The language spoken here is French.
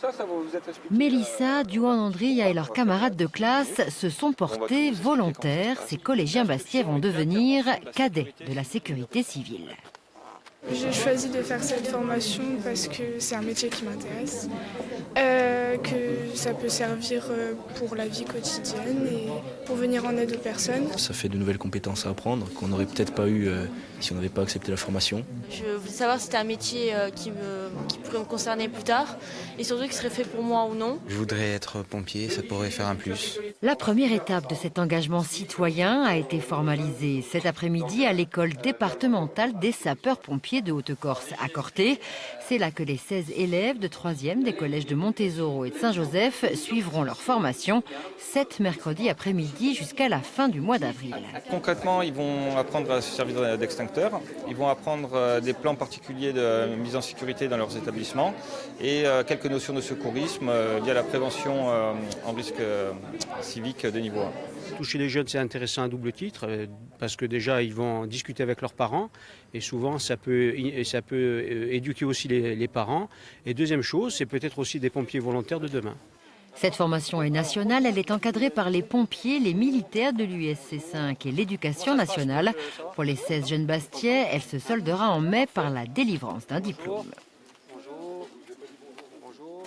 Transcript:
ça, ça vous êtes expliqué Mélissa, Duan Andria et leurs camarades de classe se sont portés volontaires. Ces collégiens bastiais vont devenir cadets de la sécurité civile. J'ai choisi de faire cette formation parce que c'est un métier qui m'intéresse, euh, que ça peut servir euh, pour la vie quotidienne et pour venir en aide aux personnes. Ça fait de nouvelles compétences à apprendre qu'on n'aurait peut-être pas eu euh, si on n'avait pas accepté la formation. Je voulais savoir si c'était un métier qui, me, qui pourrait me concerner plus tard et surtout qui serait fait pour moi ou non. Je voudrais être pompier, ça pourrait faire un plus. La première étape de cet engagement citoyen a été formalisée cet après-midi à l'école départementale des sapeurs-pompiers de Haute-Corse à Corté. C'est là que les 16 élèves de 3e des collèges de Montésoro et de Saint-Joseph suivront leur formation cet mercredi après-midi jusqu'à la fin du mois d'avril. Concrètement, ils vont apprendre à se servir d'extincteurs, ils vont apprendre euh, des plans particuliers de mise en sécurité dans leurs établissements et euh, quelques notions de secourisme euh, via la prévention en risque civique de niveau 1. Toucher les jeunes, c'est intéressant à double titre, parce que déjà, ils vont discuter avec leurs parents, et souvent, ça peut, ça peut éduquer aussi les, les parents. Et deuxième chose, c'est peut-être aussi des pompiers volontaires de demain. Cette formation est nationale, elle est encadrée par les pompiers, les militaires de l'USC 5 et l'éducation nationale. Pour les 16 jeunes bastiais, elle se soldera en mai par la délivrance d'un diplôme. Bonjour. Bonjour.